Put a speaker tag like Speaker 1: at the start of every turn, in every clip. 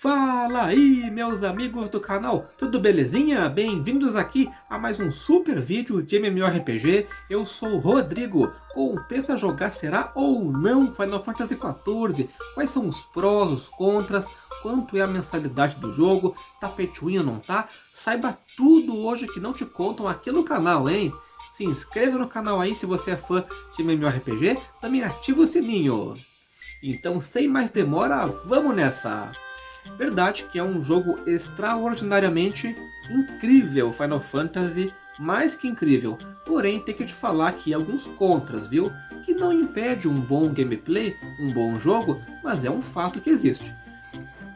Speaker 1: Fala aí, meus amigos do canal, tudo belezinha? Bem-vindos aqui a mais um super vídeo de MMORPG. Eu sou o Rodrigo. Compensa jogar será ou não Final Fantasy XIV? Quais são os prós, os contras? Quanto é a mensalidade do jogo? Tá ou não tá? Saiba tudo hoje que não te contam aqui no canal, hein? Se inscreva no canal aí se você é fã de MMORPG. Também ativa o sininho. Então, sem mais demora, vamos nessa! Verdade que é um jogo extraordinariamente incrível, Final Fantasy, mais que incrível. Porém, tem que te falar aqui alguns contras, viu? Que não impede um bom gameplay, um bom jogo, mas é um fato que existe.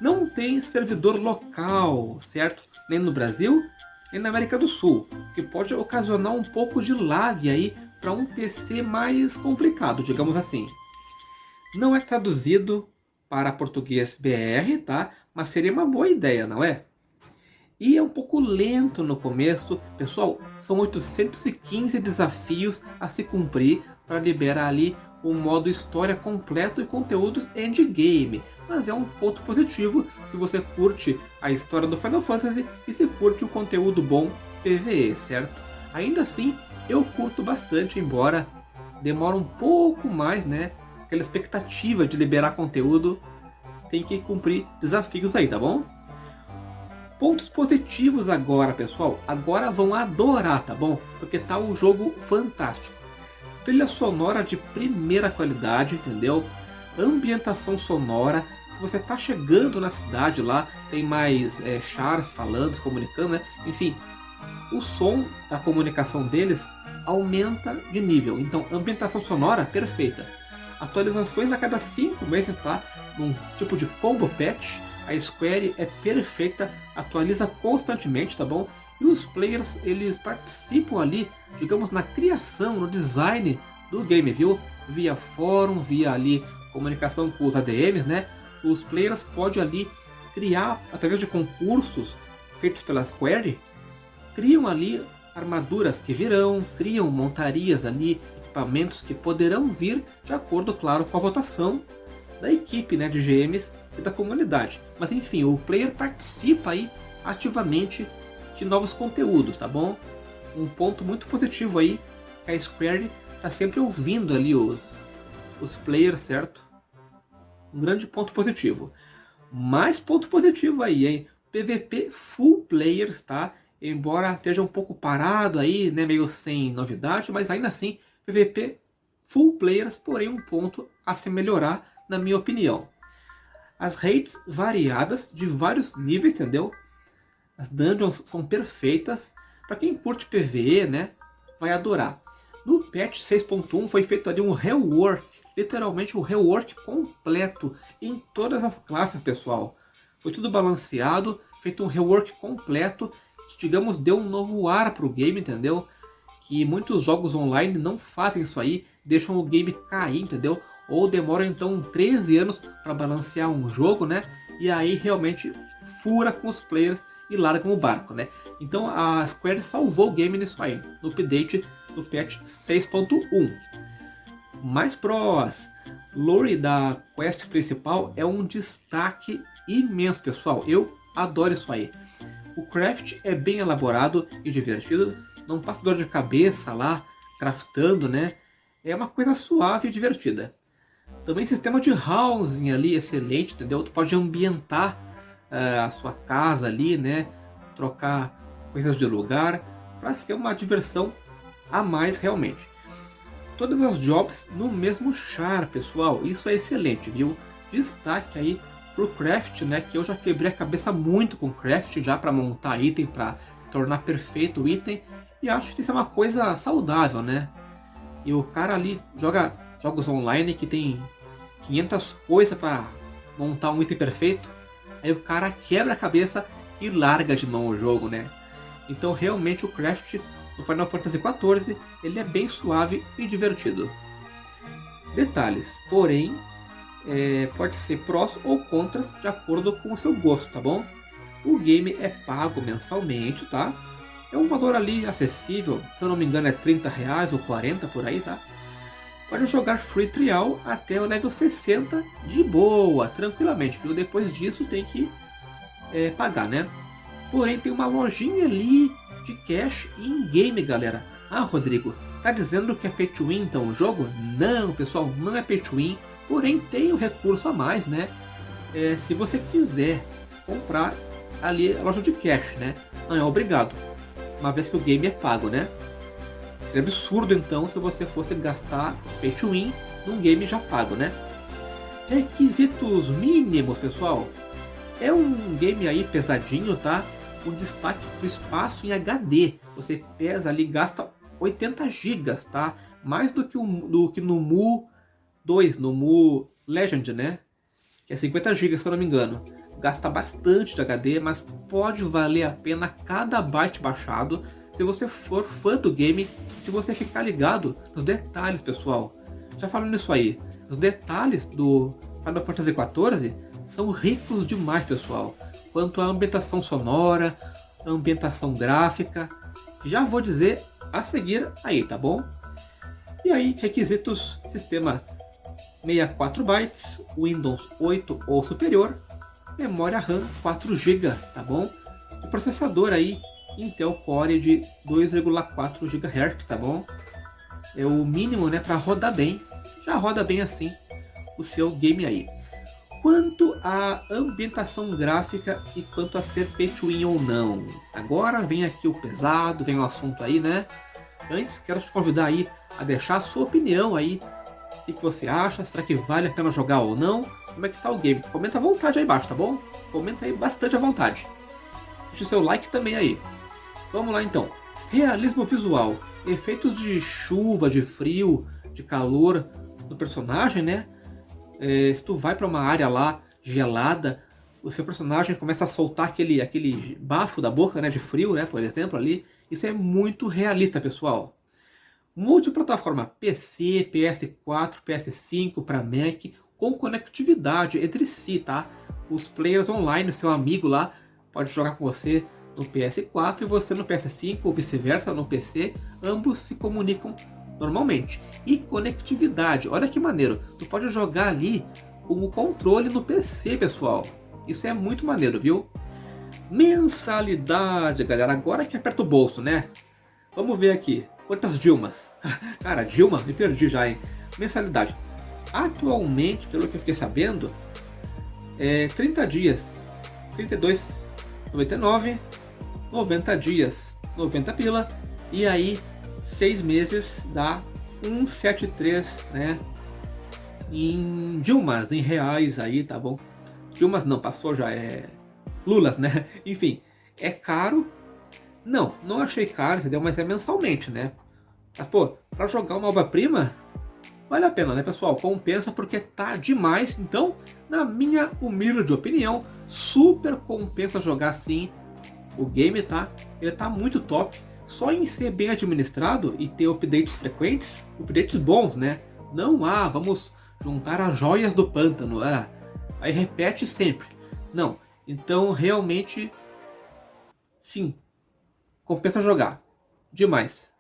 Speaker 1: Não tem servidor local, certo? Nem no Brasil, nem na América do Sul, que pode ocasionar um pouco de lag aí para um PC mais complicado, digamos assim. Não é traduzido para português BR, tá? Mas seria uma boa ideia, não é? E é um pouco lento no começo. Pessoal, são 815 desafios a se cumprir para liberar ali o modo história completo e conteúdos endgame. Mas é um ponto positivo se você curte a história do Final Fantasy e se curte o conteúdo bom PvE, certo? Ainda assim, eu curto bastante, embora demore um pouco mais, né? Aquela expectativa de liberar conteúdo, tem que cumprir desafios aí, tá bom? Pontos positivos agora, pessoal. Agora vão adorar, tá bom? Porque tá um jogo fantástico. Trilha sonora de primeira qualidade, entendeu? Ambientação sonora. Se você tá chegando na cidade lá, tem mais é, chars falando, se comunicando, né? Enfim, o som da comunicação deles aumenta de nível. Então, ambientação sonora perfeita atualizações a cada 5 meses, tá? Num tipo de combo patch, a Square é perfeita, atualiza constantemente, tá bom? E os players, eles participam ali, digamos, na criação, no design do game, viu? Via fórum, via ali comunicação com os ADMs, né? Os players podem ali criar, através de concursos feitos pela Square, criam ali armaduras que virão, criam montarias ali, equipamentos que poderão vir de acordo, claro, com a votação da equipe né, de GMs e da comunidade. Mas enfim, o player participa aí ativamente de novos conteúdos, tá bom? Um ponto muito positivo aí, que a Square está sempre ouvindo ali os, os players, certo? Um grande ponto positivo. Mais ponto positivo aí, hein? PVP full players, tá? Embora esteja um pouco parado aí, né? Meio sem novidade, mas ainda assim PVP full players, porém um ponto a se melhorar, na minha opinião. As raids variadas, de vários níveis, entendeu? As dungeons são perfeitas. Para quem curte PvE, né, vai adorar. No patch 6.1 foi feito ali um rework, literalmente um rework completo em todas as classes, pessoal. Foi tudo balanceado, feito um rework completo, que digamos deu um novo ar para o game, entendeu? Que muitos jogos online não fazem isso aí, deixam o game cair, entendeu? Ou demoram então 13 anos para balancear um jogo, né? E aí realmente fura com os players e largam o barco, né? Então a Square salvou o game nisso aí, no update do patch 6.1. Mais prós, lore da quest principal é um destaque imenso, pessoal. Eu adoro isso aí. O craft é bem elaborado e divertido, não passa dor de cabeça lá, craftando, né? É uma coisa suave e divertida. Também sistema de housing ali, excelente, entendeu? Tu pode ambientar uh, a sua casa ali, né? Trocar coisas de lugar, para ser uma diversão a mais realmente. Todas as jobs no mesmo char, pessoal. Isso é excelente, viu? Destaque aí pro craft, né? Que eu já quebrei a cabeça muito com craft já para montar item, para tornar perfeito o item. E acho que isso é uma coisa saudável, né? E o cara ali joga jogos online que tem 500 coisas para montar um item perfeito. Aí o cara quebra a cabeça e larga de mão o jogo, né? Então realmente o craft do Final Fantasy XIV ele é bem suave e divertido. Detalhes, porém, é, pode ser prós ou contras de acordo com o seu gosto, tá bom? O game é pago mensalmente, tá? É um valor ali acessível, se eu não me engano é 30 reais ou 40 por aí, tá? Pode jogar free trial até o level 60 de boa, tranquilamente, viu? Depois disso tem que é, pagar, né? Porém, tem uma lojinha ali de cash in-game, galera. Ah, Rodrigo, tá dizendo que é pay to win então o jogo? Não, pessoal, não é pay to win. Porém, tem um recurso a mais, né? É, se você quiser comprar ali a loja de cash, né? Não é obrigado, uma vez que o game é pago, né? Seria absurdo então se você fosse gastar pay to win num game já pago, né? Requisitos mínimos, pessoal. É um game aí pesadinho, tá? Com destaque para o espaço em HD. Você pesa ali, gasta 80 GB, tá? Mais do que, um, do que no Mu 2, no Mu Legend, né? Que é 50 GB, se eu não me engano. Gasta bastante de HD, mas pode valer a pena cada byte baixado se você for fã do game, se você ficar ligado nos detalhes, pessoal. Já falando nisso aí, os detalhes do Final Fantasy XIV são ricos demais, pessoal. Quanto à ambientação sonora, ambientação gráfica, já vou dizer a seguir aí, tá bom? E aí, requisitos, sistema 64 bytes, Windows 8 ou superior, memória RAM 4 GB, tá bom? O processador aí Intel Core de 2,4 GHz, tá bom? É o mínimo, né, para rodar bem. Já roda bem assim o seu game aí. Quanto à ambientação gráfica e quanto a ser pay ou não. Agora vem aqui o pesado, vem o assunto aí, né? Antes, quero te convidar aí a deixar a sua opinião aí. O que você acha? Será que vale a pena jogar ou não? Como é que tá o game? Comenta à vontade aí embaixo, tá bom? Comenta aí bastante à vontade. Deixa o seu like também aí. Vamos lá então. Realismo visual. Efeitos de chuva, de frio, de calor no personagem, né? É, se tu vai para uma área lá gelada, o seu personagem começa a soltar aquele, aquele bafo da boca, né? De frio, né? Por exemplo, ali. Isso é muito realista, pessoal. Multiplataforma PC, PS4, PS5 para Mac, com conectividade entre si, tá? Os players online, seu amigo lá, pode jogar com você no PS4 e você no PS5 ou vice-versa no PC, ambos se comunicam normalmente. E conectividade, olha que maneiro, tu pode jogar ali com o controle no PC, pessoal. Isso é muito maneiro, viu? Mensalidade, galera, agora que aperta o bolso, né? Vamos ver aqui, quantas Dilmas? Cara, Dilma, me perdi já, hein? Mensalidade. Atualmente, pelo que eu fiquei sabendo, é 30 dias, 32,99 90 dias, 90 pila, e aí 6 meses dá 173, né? Em Dilmas, em reais aí, tá bom? Dilmas não, passou já, é Lulas, né? Enfim, é caro. Não, não achei caro, entendeu? Mas é mensalmente, né? Mas, pô, pra jogar uma obra-prima, vale a pena, né, pessoal? Compensa porque tá demais. Então, na minha humilde opinião, super compensa jogar assim o game tá, ele tá muito top. Só em ser bem administrado e ter updates frequentes, updates bons, né? Não, ah, vamos juntar as joias do pântano, ah, aí repete sempre. Não, então realmente, sim, compensa jogar. Demais.